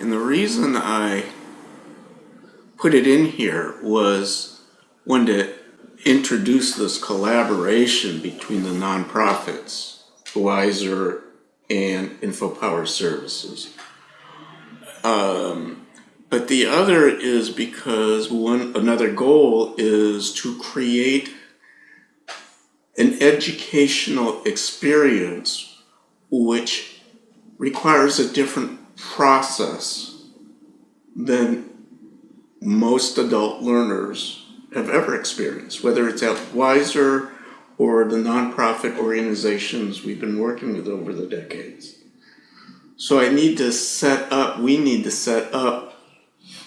And the reason I put it in here was one to introduce this collaboration between the nonprofits, Wiser and InfoPower Services. Um, but the other is because one, another goal is to create an educational experience which requires a different process than most adult learners have ever experienced, whether it's at Wiser or the nonprofit organizations we've been working with over the decades. So I need to set up, we need to set up,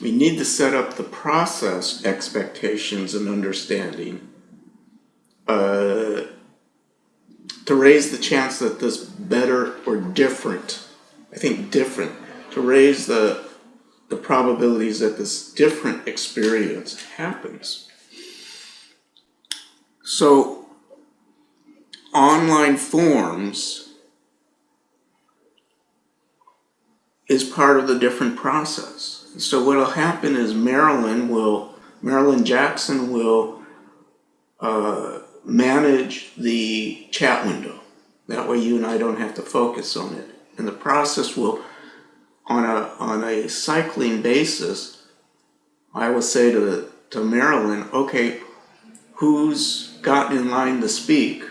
we need to set up the process expectations and understanding uh, to raise the chance that this better or different, I think different, to raise the the probabilities that this different experience happens. So online forms is part of the different process. So what'll happen is Marilyn will, Marilyn Jackson will uh, manage the chat window. That way you and I don't have to focus on it. And the process will on a on a cycling basis, I will say to to Marilyn, okay, who's gotten in line to speak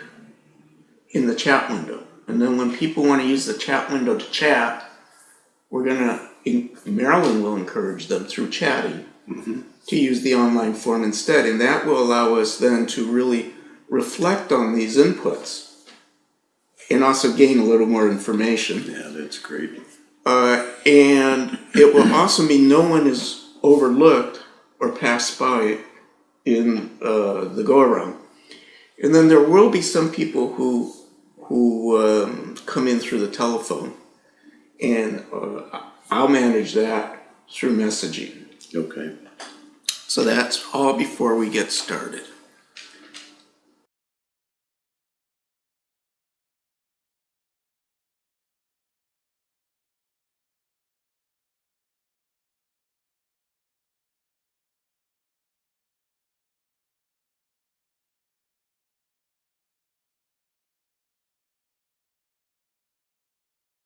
in the chat window? And then when people want to use the chat window to chat, we're gonna Marilyn will encourage them through chatting mm-hmm. to use the online form instead, and that will allow us then to really reflect on these inputs and also gain a little more information. Yeah, that's great. Uh, and it will also mean no one is overlooked or passed by in uh, the go around. And then there will be some people who who um, come in through the telephone, and uh, I'll manage that through messaging. Okay. So that's all before we get started.